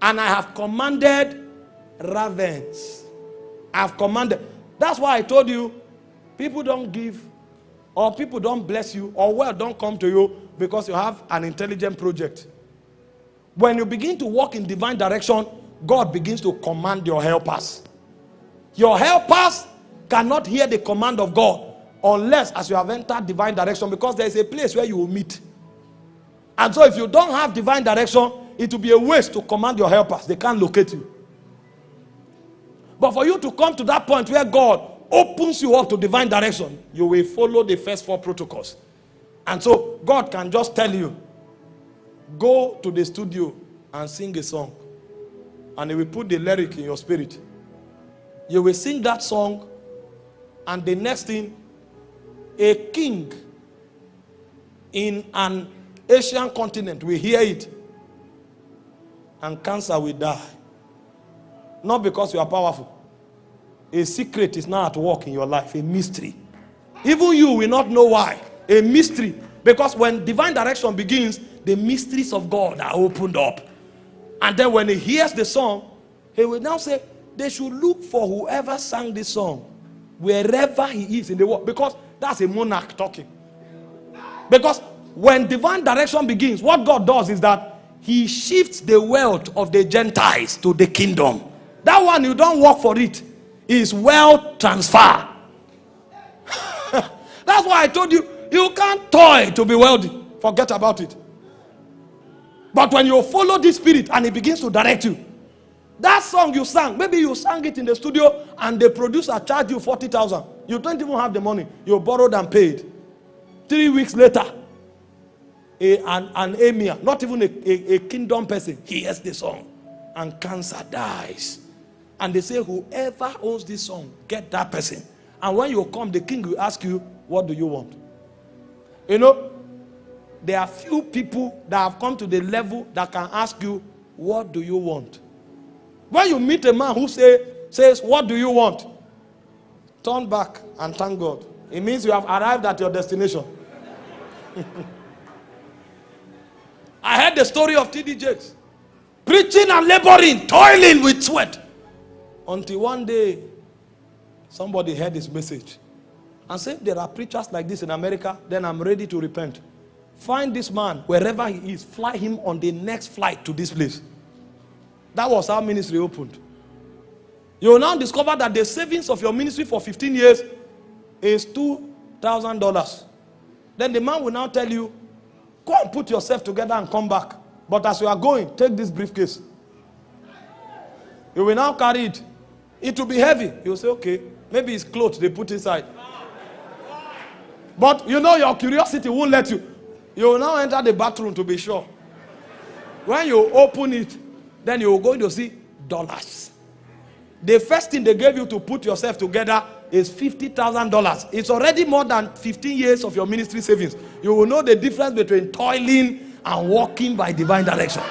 And I have commanded ravens. I have commanded. That's why I told you people don't give or people don't bless you or wealth don't come to you because you have an intelligent project. When you begin to walk in divine direction, God begins to command your helpers. Your helpers cannot hear the command of God unless as you have entered divine direction because there is a place where you will meet. And so if you don't have divine direction, it will be a waste to command your helpers. They can't locate you. But for you to come to that point where God opens you up to divine direction, you will follow the first four protocols. And so God can just tell you, go to the studio and sing a song. And he will put the lyric in your spirit. You will sing that song, and the next thing, a king in an Asian continent will hear it, and cancer will die. Not because you are powerful. A secret is now at work in your life, a mystery. Even you will not know why. A mystery. Because when divine direction begins, the mysteries of God are opened up. And then when he hears the song, he will now say, they should look for whoever sang this song, wherever he is in the world. Because that's a monarch talking. Because when divine direction begins, what God does is that he shifts the wealth of the Gentiles to the kingdom. That one, you don't work for it. Is wealth transfer. That's why I told you, you can't toy to be wealthy. Forget about it. But when you follow this spirit and it begins to direct you, that song you sang, maybe you sang it in the studio and the producer charged you 40,000. You don't even have the money. You borrowed and paid. Three weeks later, a, an, an emir, not even a, a, a kingdom person, he hears the song and cancer dies. And they say, whoever owns this song, get that person. And when you come, the king will ask you, what do you want? You know, there are few people that have come to the level that can ask you, what do you want? When you meet a man who say, says, what do you want? Turn back and thank God. It means you have arrived at your destination. I heard the story of T.D. Jakes. Preaching and laboring, toiling with sweat. Until one day, somebody heard his message and said, There are preachers like this in America, then I'm ready to repent. Find this man wherever he is, fly him on the next flight to this place. That was how ministry opened. You will now discover that the savings of your ministry for 15 years is $2,000. Then the man will now tell you, Go and put yourself together and come back. But as you are going, take this briefcase. You will now carry it. It will be heavy. You will say, okay, maybe it's clothes they put inside. But you know your curiosity won't let you. You will now enter the bathroom to be sure. When you open it, then you will go to see dollars. The first thing they gave you to put yourself together is $50,000. It's already more than 15 years of your ministry savings. You will know the difference between toiling and walking by divine direction.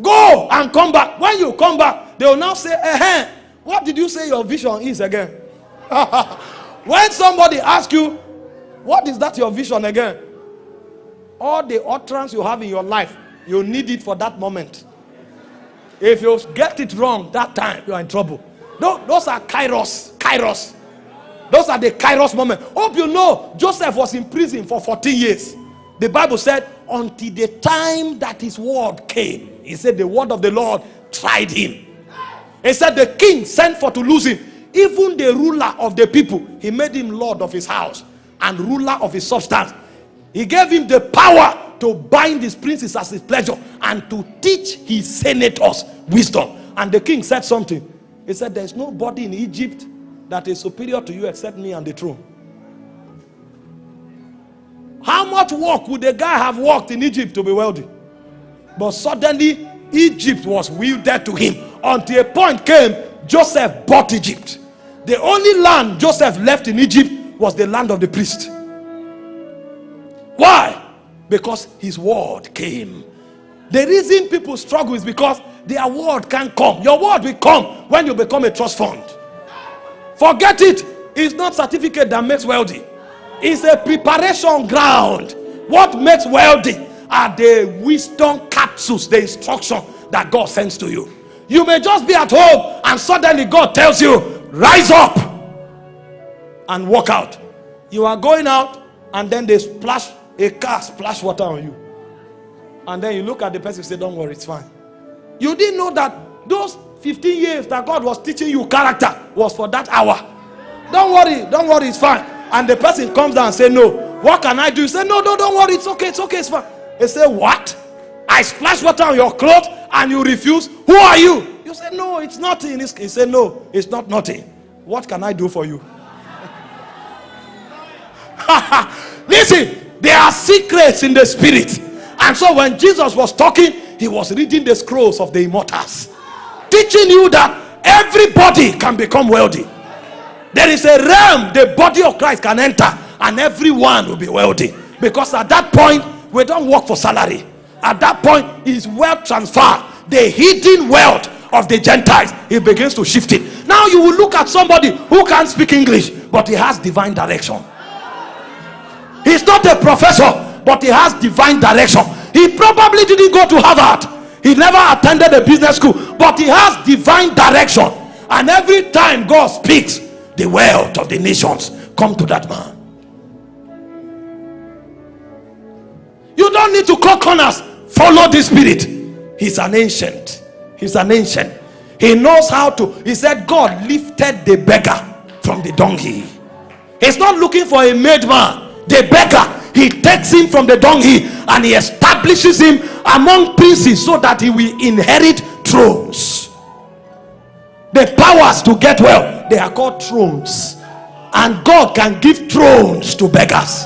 Go and come back. When you come back, they will now say, eh, what did you say your vision is again? when somebody asks you, what is that your vision again? All the utterance you have in your life, you need it for that moment. If you get it wrong that time, you are in trouble. Those are kairos. Kairos. Those are the kairos moment. Hope you know Joseph was in prison for 14 years. The Bible said, until the time that his word came. He said, the word of the Lord tried him. He said, the king sent for to lose him. Even the ruler of the people, he made him lord of his house and ruler of his substance. He gave him the power to bind his princes as his pleasure and to teach his senators wisdom. And the king said something. He said, There's nobody in Egypt that is superior to you except me and the throne. How much work would a guy have worked in Egypt to be wealthy? But suddenly, Egypt was wielded to him until a point came, Joseph bought Egypt. The only land Joseph left in Egypt was the land of the priest. Why? Because his word came. The reason people struggle is because their word can't come. Your word will come when you become a trust fund. Forget it. It's not certificate that makes wealthy. It's a preparation ground what makes wealthy are the wisdom capsules, the instruction that God sends to you. You may just be at home and suddenly God tells you, rise up and walk out. You are going out and then they splash a car, splash water on you. And then you look at the person and say, don't worry, it's fine. You didn't know that those 15 years that God was teaching you character was for that hour. Don't worry, don't worry, it's fine. And the person comes down and say, no, what can I do? You say, no, no, don't worry, it's okay, it's okay, it's fine. They say, what? I splash water on your clothes and you refuse. Who are you? You say, no, it's nothing. He said, no, it's not nothing. What can I do for you? Listen, there are secrets in the spirit. And so when Jesus was talking, he was reading the scrolls of the immortals, teaching you that everybody can become wealthy. There is a realm the body of Christ can enter, and everyone will be wealthy. Because at that point, we don't work for salary. At that point, is wealth transfer, the hidden wealth of the Gentiles. He begins to shift it. Now you will look at somebody who can't speak English, but he has divine direction. He's not a professor, but he has divine direction. He probably didn't go to Harvard. He never attended a business school, but he has divine direction. And every time God speaks, the wealth of the nations come to that man. You don't need to cut corners. Follow the spirit. He's an ancient. He's an ancient. He knows how to. He said, God lifted the beggar from the donkey. He's not looking for a made man. The beggar, he takes him from the donkey and he establishes him among princes so that he will inherit thrones. The powers to get well, they are called thrones. And God can give thrones to beggars.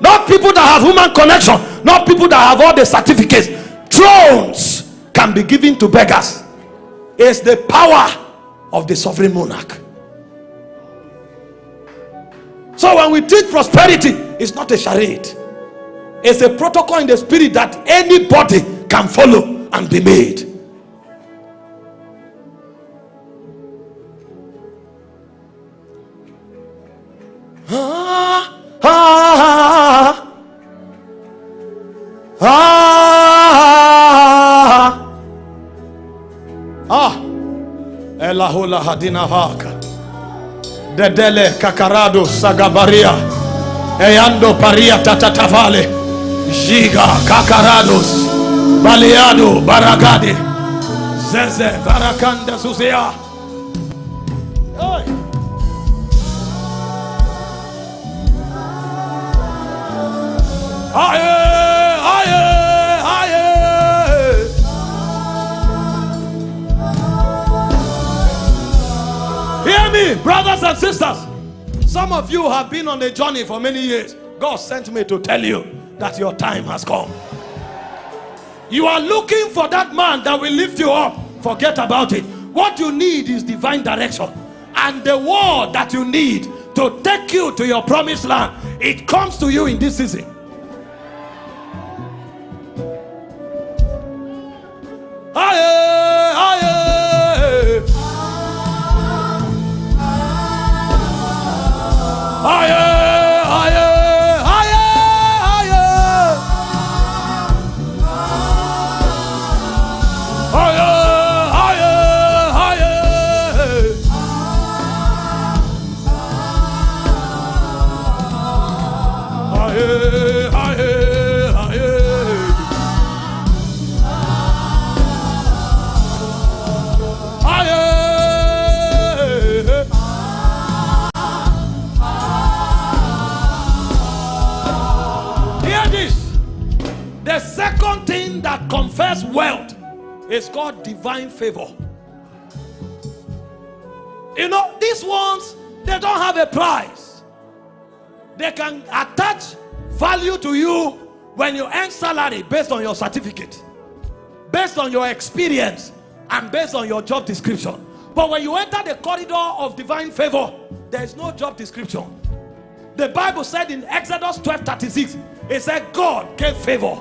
Not people that have human connection, not people that have all the certificates. Thrones can be given to beggars. It's the power of the sovereign monarch. So when we teach prosperity, it's not a charade. It's a protocol in the spirit that anybody can follow and be made. Ah, ah, ah, ah. Elahola hadina haka. Dedele kakarado sagabaria. Eyando paria tatatavale. Giga kakarados. Baleado baragade. Zeze varakanda zuzea. Aye, brothers and sisters. Some of you have been on a journey for many years. God sent me to tell you that your time has come. You are looking for that man that will lift you up. Forget about it. What you need is divine direction. And the word that you need to take you to your promised land, it comes to you in this season. Wealth is called divine favor. You know, these ones, they don't have a price. They can attach value to you when you earn salary based on your certificate, based on your experience, and based on your job description. But when you enter the corridor of divine favor, there is no job description. The Bible said in Exodus 12 36, it said, God gave favor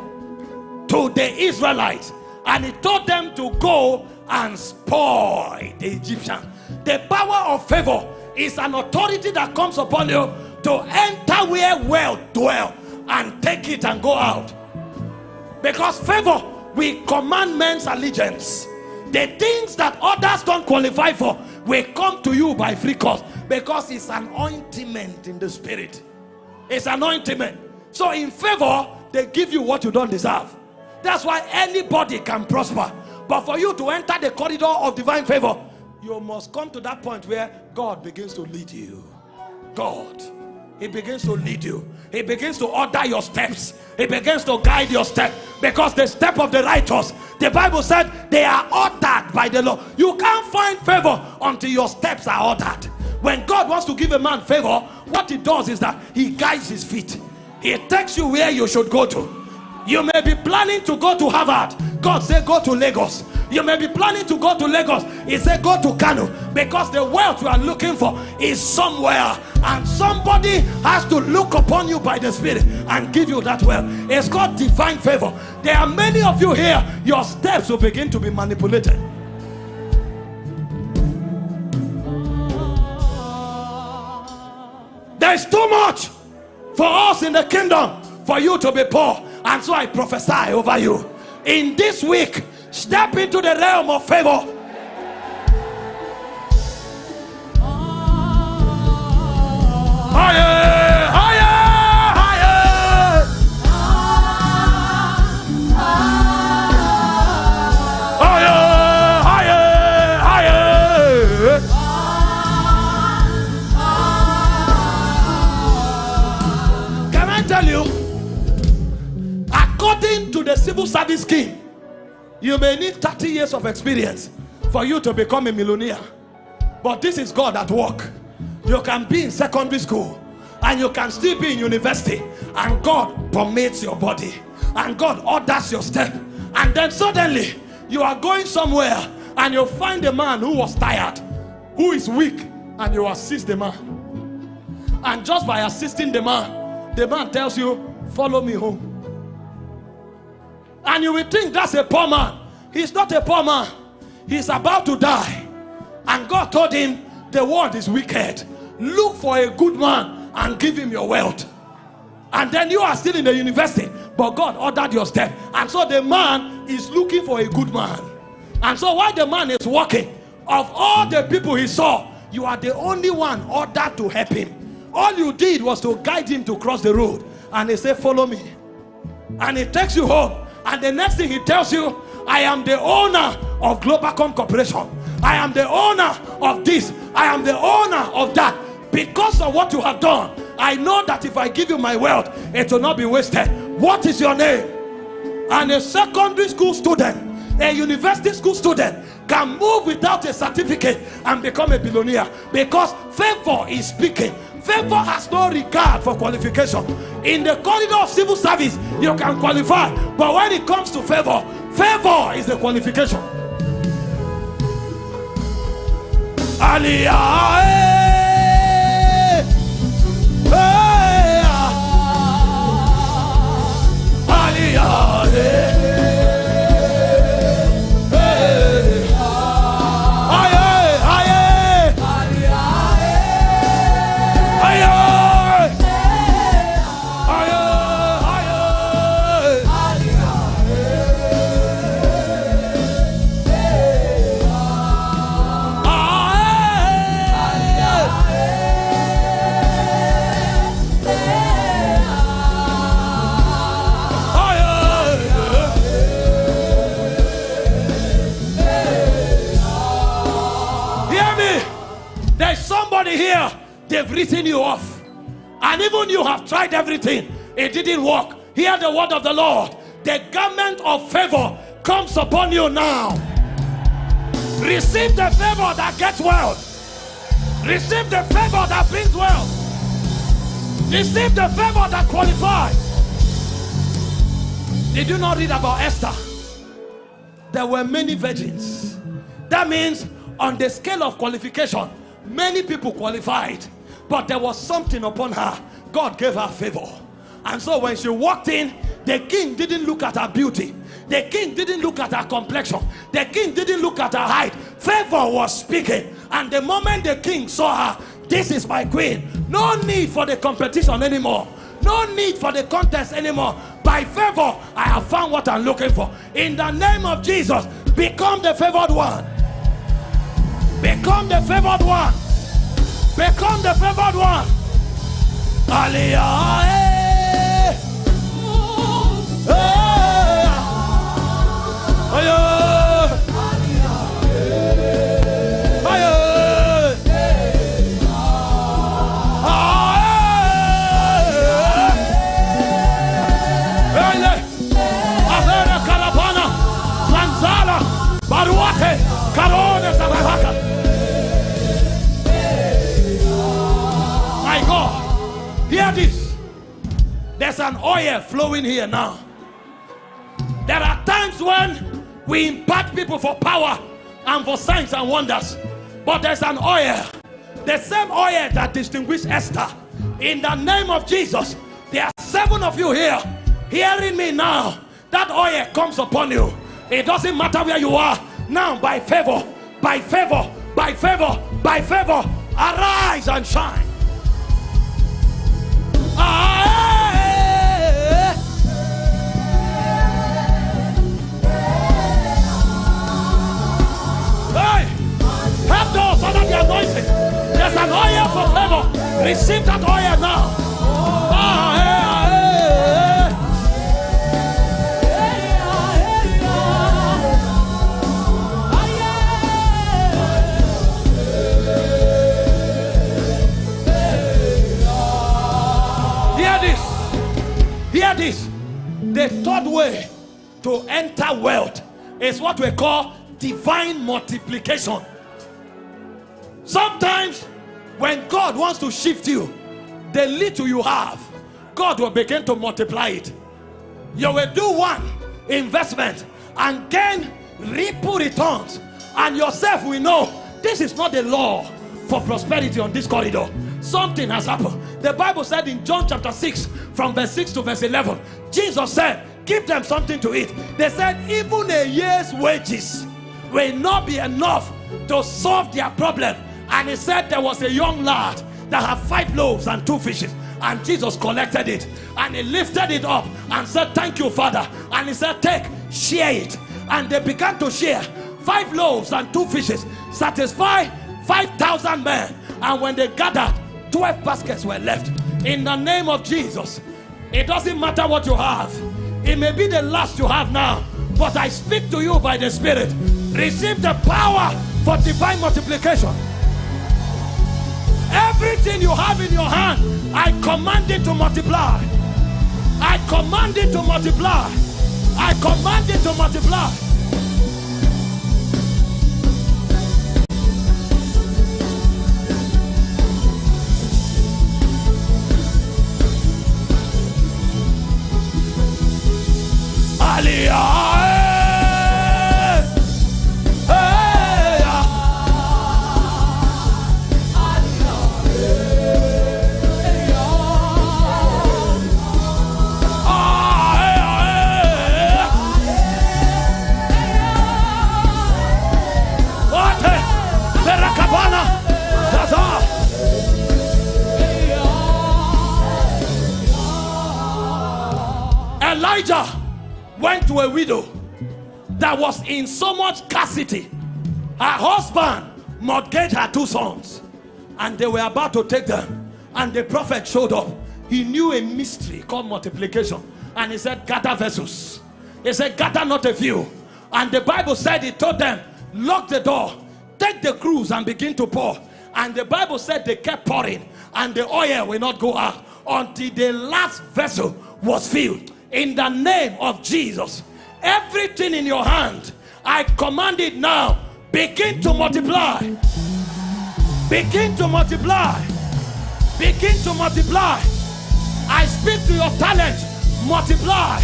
to the Israelites and he told them to go and spoil the Egyptians. The power of favor is an authority that comes upon you to enter where wealth dwell and take it and go out. Because favor, we command men's allegiance. The things that others don't qualify for will come to you by free cost because it's an ointment in the spirit. It's an ointment. So in favor, they give you what you don't deserve. That's why anybody can prosper. But for you to enter the corridor of divine favor, you must come to that point where God begins to lead you. God. He begins to lead you. He begins to order your steps. He begins to guide your step. Because the step of the righteous, the Bible said, they are ordered by the Lord. You can't find favor until your steps are ordered. When God wants to give a man favor, what he does is that he guides his feet. He takes you where you should go to. You may be planning to go to Harvard. God said, Go to Lagos. You may be planning to go to Lagos. He said, Go to Kano because the wealth you are looking for is somewhere, and somebody has to look upon you by the Spirit and give you that wealth. It's called divine favor. There are many of you here, your steps will begin to be manipulated. There's too much for us in the kingdom for you to be poor. And so I prophesy over you. In this week, step into the realm of favor. Higher, The civil service scheme, you may need 30 years of experience for you to become a millionaire. But this is God at work. You can be in secondary school and you can still be in university, and God permits your body and God orders your step. And then suddenly you are going somewhere and you find a man who was tired, who is weak, and you assist the man. And just by assisting the man, the man tells you, Follow me home. And you will think that's a poor man. He's not a poor man, he's about to die. And God told him, The world is wicked. Look for a good man and give him your wealth. And then you are still in the university, but God ordered your step. And so the man is looking for a good man. And so while the man is walking, of all the people he saw, you are the only one ordered to help him. All you did was to guide him to cross the road. And he said, Follow me. And he takes you home. And the next thing he tells you, I am the owner of Globacom Corporation. I am the owner of this. I am the owner of that. Because of what you have done, I know that if I give you my wealth, it will not be wasted. What is your name? And a secondary school student, a university school student, can move without a certificate and become a billionaire because favor is speaking. Favor has no regard for qualification. In the corridor of civil service, you can qualify, but when it comes to favor, favor is the qualification. Aliyah, eh, eh, ah. Aliyah, written you off. And even you have tried everything, it didn't work. Hear the word of the Lord. The garment of favor comes upon you now. Receive the favor that gets wealth. Receive the favor that brings wealth. Receive the favor that qualifies. Did you not read about Esther? There were many virgins. That means on the scale of qualification, many people qualified, but there was something upon her. God gave her favor. And so when she walked in, the king didn't look at her beauty. The king didn't look at her complexion. The king didn't look at her height. Favor was speaking. And the moment the king saw her, this is my queen. No need for the competition anymore. No need for the contest anymore. By favor, I have found what I'm looking for. In the name of Jesus, become the favored one. Become the favored one. Become the favored one. Aliyah. eh. Eh. Ayo. Hear this. There's an oil flowing here now. There are times when we impart people for power and for signs and wonders. But there's an oil. The same oil that distinguished Esther. In the name of Jesus, there are seven of you here hearing me now. That oil comes upon you. It doesn't matter where you are. Now, by favor, by favor, by favor, by favor, arise and shine. Receive that oil now. The third way to enter wealth is what we call divine multiplication. Sometimes, when God wants to shift you, the little you have, God will begin to multiply it. You will do one investment and gain ripple returns, and yourself will know this is not the law for prosperity on this corridor. Something has happened. The Bible said in John chapter 6, from verse 6 to verse 11, Jesus said, Give them something to eat. They said, Even a year's wages will not be enough to solve their problem. And he said, There was a young lad that had five loaves and two fishes. And Jesus collected it and he lifted it up and said, Thank you, Father. And he said, Take, share it. And they began to share five loaves and two fishes, satisfy 5,000 men. And when they gathered, 12 baskets were left. In the name of Jesus, it doesn't matter what you have, it may be the last you have now, but I speak to you by the Spirit. Receive the power for divine multiplication. Everything you have in your hand, I command it to multiply. I command it to multiply. I command it to multiply. Her husband mortgaged her two sons, and they were about to take them. And the prophet showed up. He knew a mystery called multiplication, and he said, Gather vessels. He said, Gather not a few. And the Bible said, He told them, Lock the door, take the cruse, and begin to pour. And the Bible said they kept pouring, and the oil will not go out until the last vessel was filled. In the name of Jesus, everything in your hand, I command it now, begin to multiply. Begin to multiply. Begin to multiply. I speak to your talent, multiply.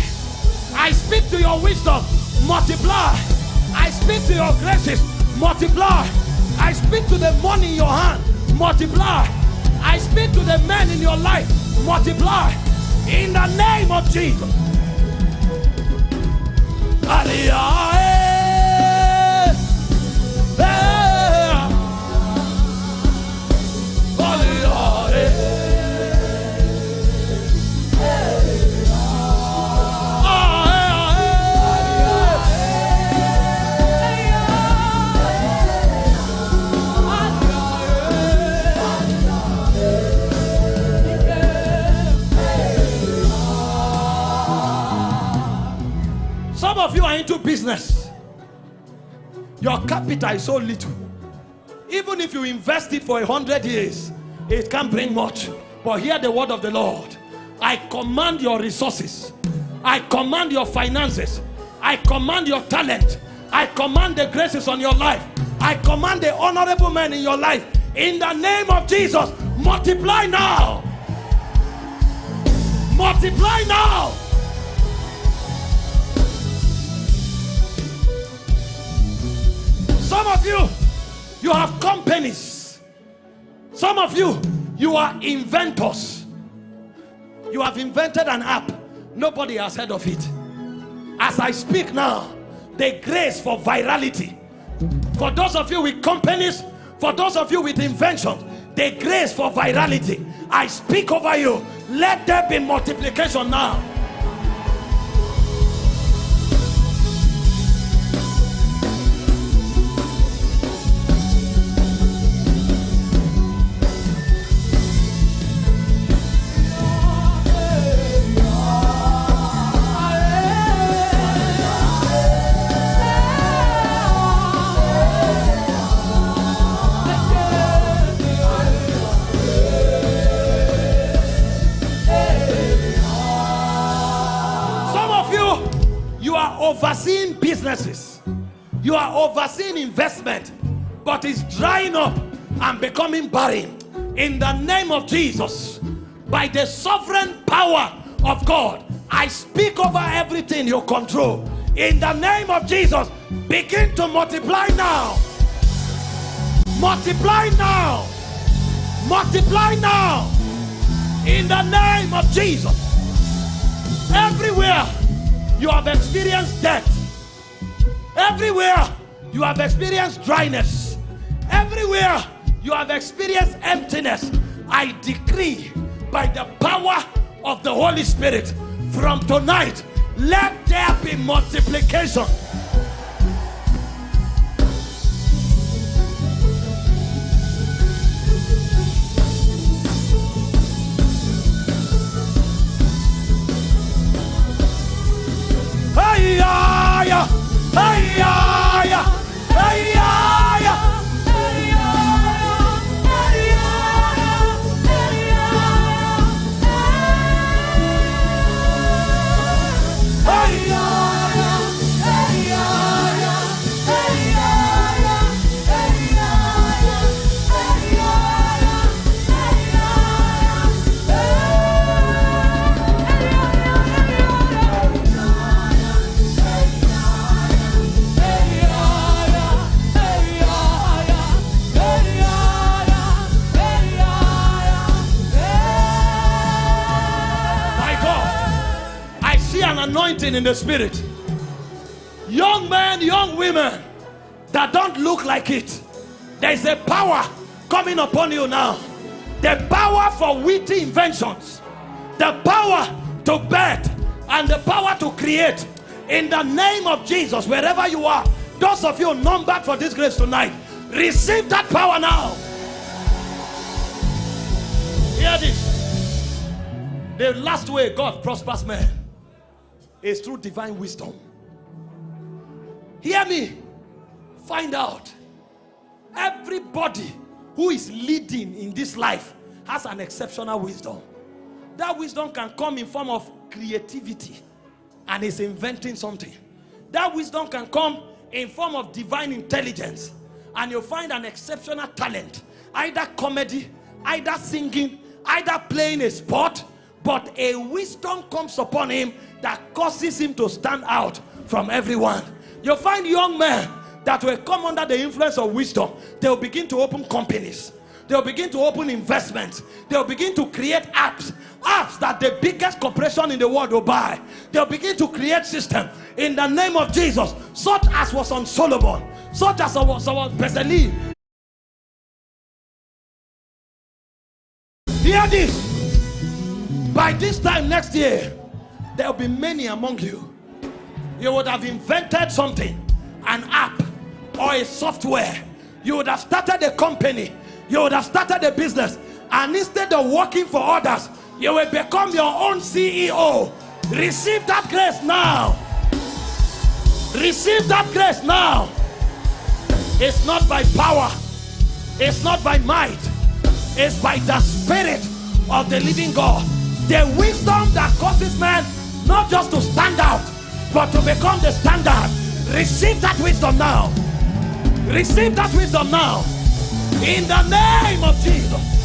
I speak to your wisdom, multiply. I speak to your graces, multiply. I speak to the money in your hand, multiply. I speak to the men in your life, multiply. In the name of Jesus. Aliyah, into business. Your capital is so little. Even if you invest it for a hundred years, it can't bring much. But hear the word of the Lord. I command your resources. I command your finances. I command your talent. I command the graces on your life. I command the honorable men in your life. In the name of Jesus, multiply now. Multiply now. Some of you, you have companies. Some of you, you are inventors. You have invented an app. Nobody has heard of it. As I speak now, the grace for virality. For those of you with companies, for those of you with inventions, the grace for virality. I speak over you. Let there be multiplication now. Overseeing businesses, you are overseeing investment, but it's drying up and becoming barren. In the name of Jesus, by the sovereign power of God, I speak over everything you control. In the name of Jesus, begin to multiply now. Multiply now. Multiply now. In the name of Jesus. Everywhere you have experienced death. Everywhere you have experienced dryness. Everywhere you have experienced emptiness. I decree by the power of the Holy Spirit from tonight, let there be multiplication. Ah yeah, ah yeah. In the spirit. Young men, young women that don't look like it. There's a power coming upon you now. The power for witty inventions, the power to bet, and the power to create. In the name of Jesus, wherever you are, those of you numbered for this grace tonight, receive that power now. Hear this. The last way God prospers men is through divine wisdom. Hear me. Find out. Everybody who is leading in this life has an exceptional wisdom. That wisdom can come in form of creativity and is inventing something. That wisdom can come in form of divine intelligence and you'll find an exceptional talent. Either comedy, either singing, either playing a sport, but a wisdom comes upon him that causes him to stand out from everyone. You'll find young men that will come under the influence of wisdom. They'll begin to open companies. They'll begin to open investments. They'll begin to create apps. Apps that the biggest corporation in the world will buy. They'll begin to create systems in the name of Jesus. Such as was on Solomon. Such as was on Bezalel. Hear this. By this time next year, there will be many among you. You would have invented something, an app or a software. You would have started a company. You would have started a business. And instead of working for others, you will become your own CEO. Receive that grace now. Receive that grace now. It's not by power, it's not by might, it's by the Spirit of the living God. The wisdom that causes man not just to stand out, but to become the standard. Receive that wisdom now. Receive that wisdom now. In the name of Jesus.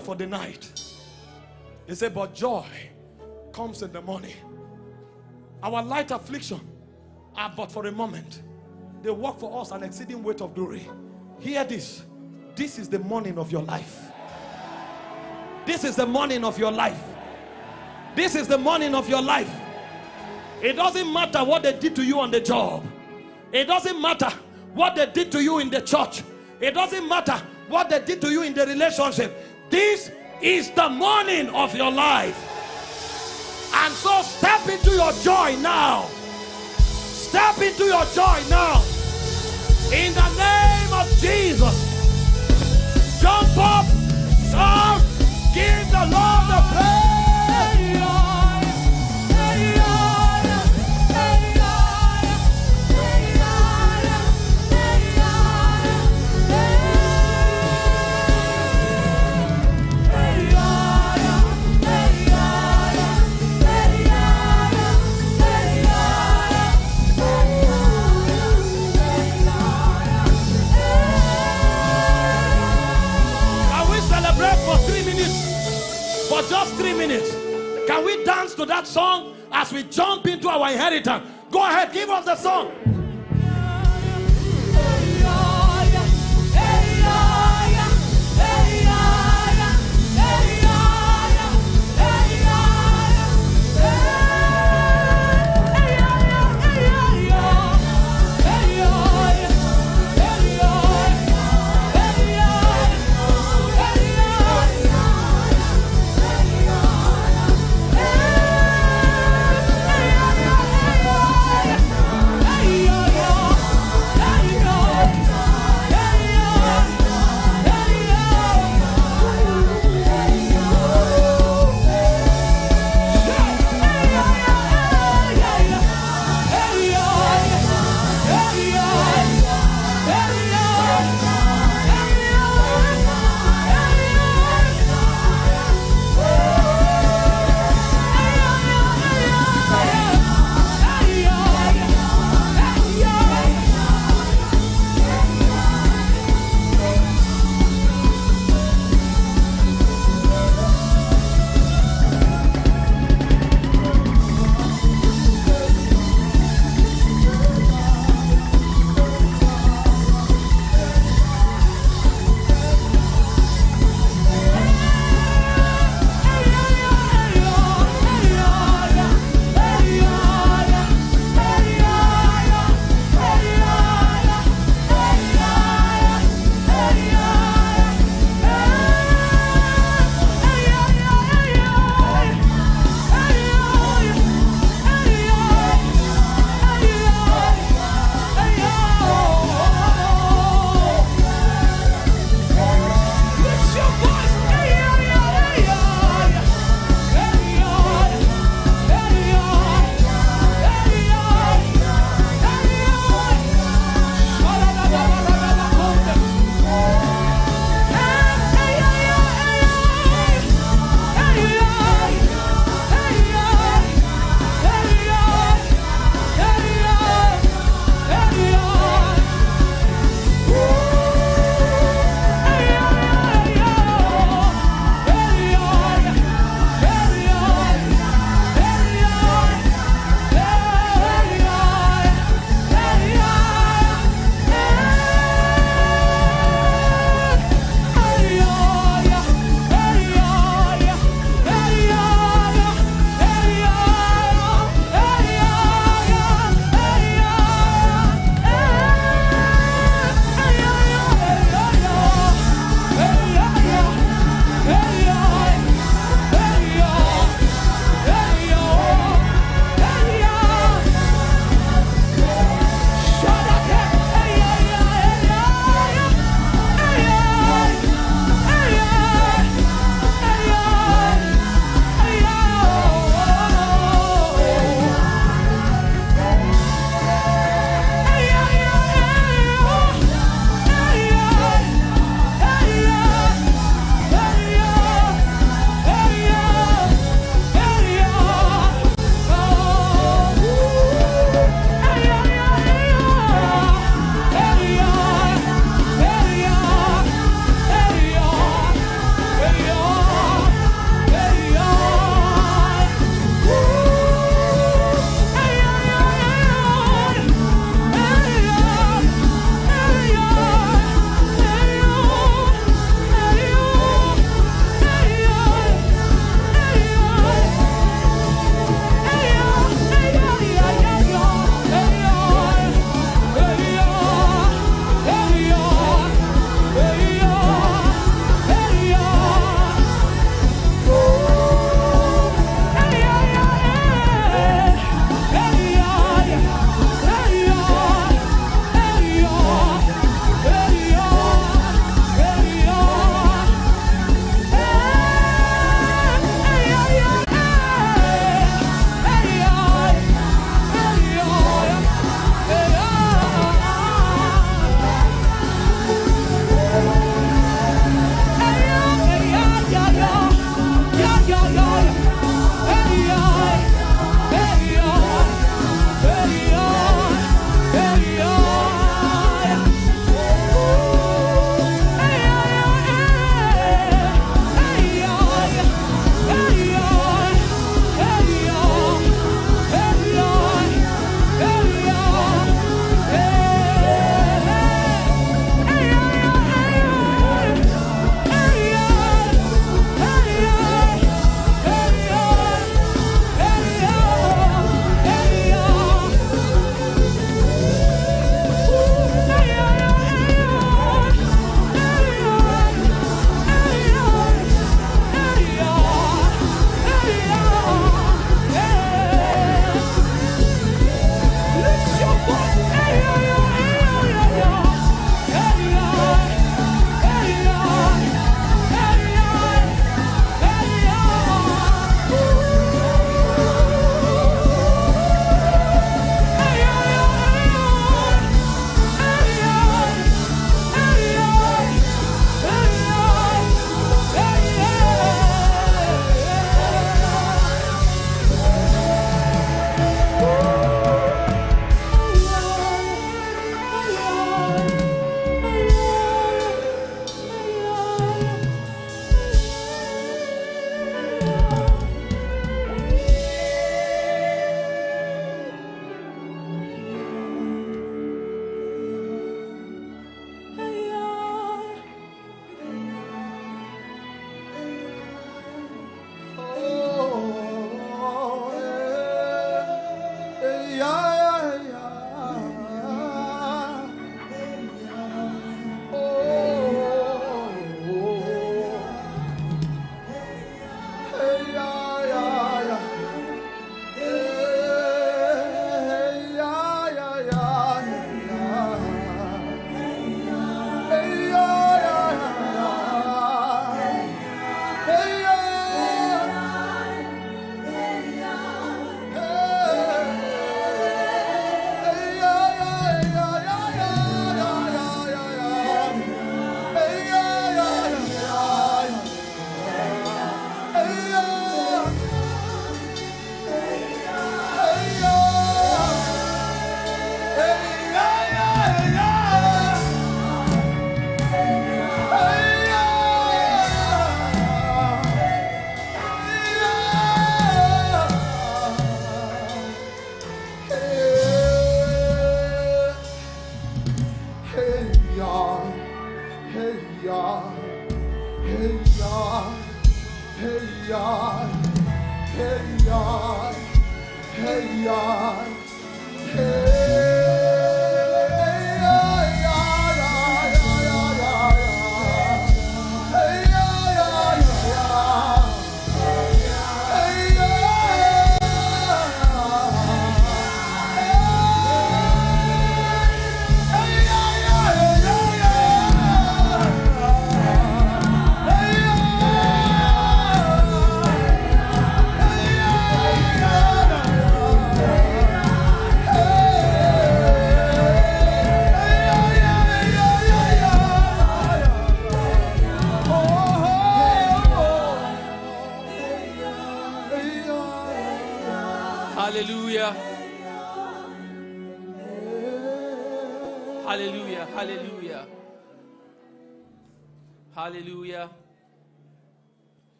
For the night. He said, But joy comes in the morning. Our light affliction are but for a moment. They work for us an exceeding weight of glory. Hear this. This is the morning of your life. This is the morning of your life. This is the morning of your life. It doesn't matter what they did to you on the job. It doesn't matter what they did to you in the church. It doesn't matter what they did to you in the relationship. This is the morning of your life. And so step into your joy now. Step into your joy now. In the name of Jesus. Jump up, shout, give the Lord the praise. 20 minutes. Can we dance to that song as we jump into our inheritance? Go ahead, give us the song.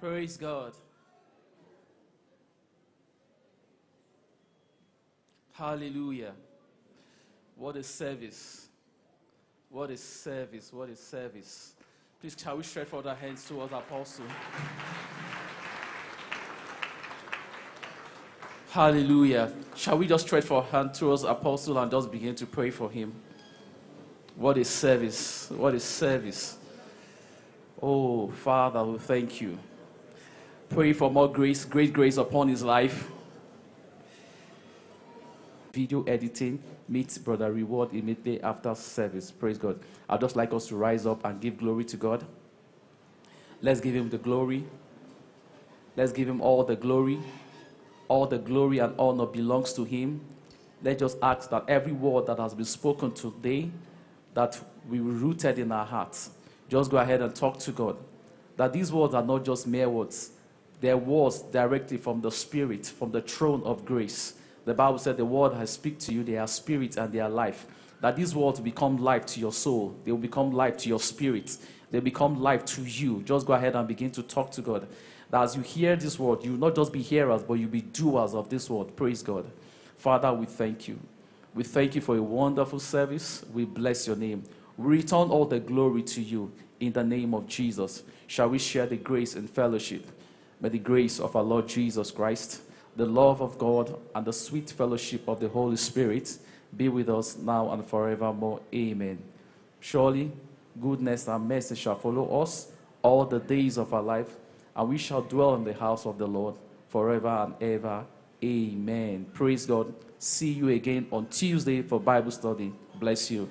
Praise God. Hallelujah. What a service. What a service. What a service. Please, shall we stretch forth our hands towards Apostle? Hallelujah. Shall we just stretch for our hand towards Apostle and just begin to pray for him? What a service. What a service. Oh, Father, we thank you. Pray for more grace, great grace upon his life. Video editing, meet Brother Reward immediately after service. Praise God. I'd just like us to rise up and give glory to God. Let's give him the glory. Let's give him all the glory. All the glory and honor belongs to him. Let's just ask that every word that has been spoken today, that we rooted in our hearts. Just go ahead and talk to God. That these words are not just mere words. They're words directly from the Spirit, from the throne of grace. The Bible said the word has speak to you, they are spirit and they are life. That these words become life to your soul. They will become life to your spirit. They become life to you. Just go ahead and begin to talk to God that as you hear this word, you will not just be hearers, but you'll be doers of this word. Praise God. Father, we thank you. We thank you for a wonderful service. We bless your name. We return all the glory to you in the name of Jesus. Shall we share the grace and fellowship? May the grace of our Lord Jesus Christ, the love of God, and the sweet fellowship of the Holy Spirit be with us now and forevermore. Amen. Surely, goodness and mercy shall follow us all the days of our life and we shall dwell in the house of the Lord forever and ever. Amen. Praise God. See you again on Tuesday for Bible study. Bless you.